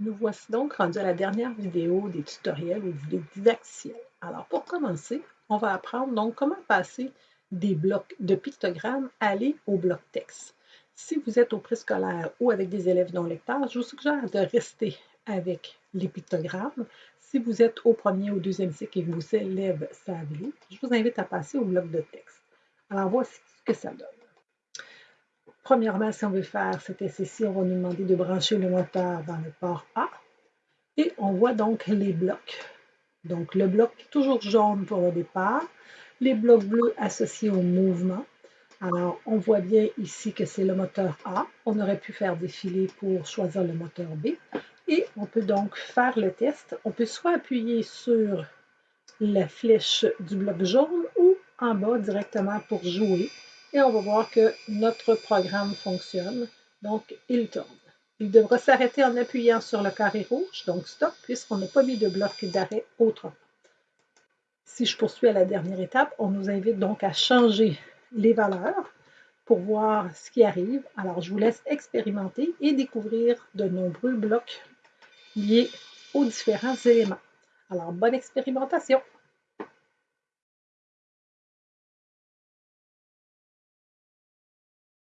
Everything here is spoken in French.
Nous voici donc rendus à la dernière vidéo des tutoriels ou vidéos didacticielles. Alors pour commencer, on va apprendre donc comment passer des blocs de pictogrammes aller au bloc texte. Si vous êtes au préscolaire ou avec des élèves non lecteurs, je vous suggère de rester avec les pictogrammes. Si vous êtes au premier ou deuxième cycle et que vos élèves savent je vous invite à passer au bloc de texte. Alors voici ce que ça donne. Premièrement, si on veut faire cet essai-ci, on va nous demander de brancher le moteur dans le port A. Et on voit donc les blocs. Donc le bloc toujours jaune pour le départ, les blocs bleus associés au mouvement. Alors, on voit bien ici que c'est le moteur A. On aurait pu faire défiler pour choisir le moteur B. Et on peut donc faire le test. On peut soit appuyer sur la flèche du bloc jaune ou en bas directement pour jouer et on va voir que notre programme fonctionne. Donc, il tourne. Il devra s'arrêter en appuyant sur le carré rouge, donc stop, puisqu'on n'a pas mis de bloc d'arrêt autrement. Si je poursuis à la dernière étape, on nous invite donc à changer les valeurs pour voir ce qui arrive. Alors, je vous laisse expérimenter et découvrir de nombreux blocs liés aux différents éléments. Alors, bonne expérimentation!